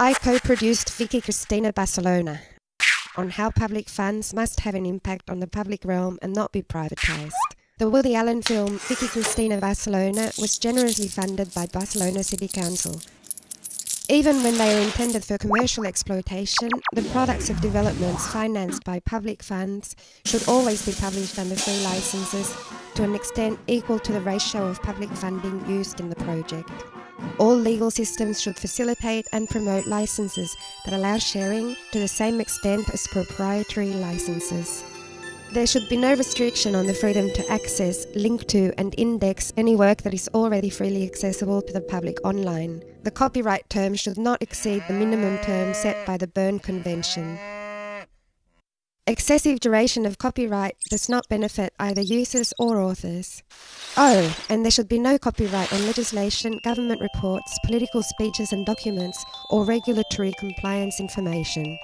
I co-produced Vicky Cristina Barcelona on how public funds must have an impact on the public realm and not be privatised. The Woody Allen film Vicky Cristina Barcelona was generously funded by Barcelona City Council. Even when they are intended for commercial exploitation, the products of developments financed by public funds should always be published under free licenses to an extent equal to the ratio of public funding used in the project. All legal systems should facilitate and promote licenses that allow sharing to the same extent as proprietary licenses. There should be no restriction on the freedom to access, link to and index any work that is already freely accessible to the public online. The copyright term should not exceed the minimum term set by the Berne Convention. Excessive duration of copyright does not benefit either users or authors. Oh, and there should be no copyright on legislation, government reports, political speeches and documents, or regulatory compliance information.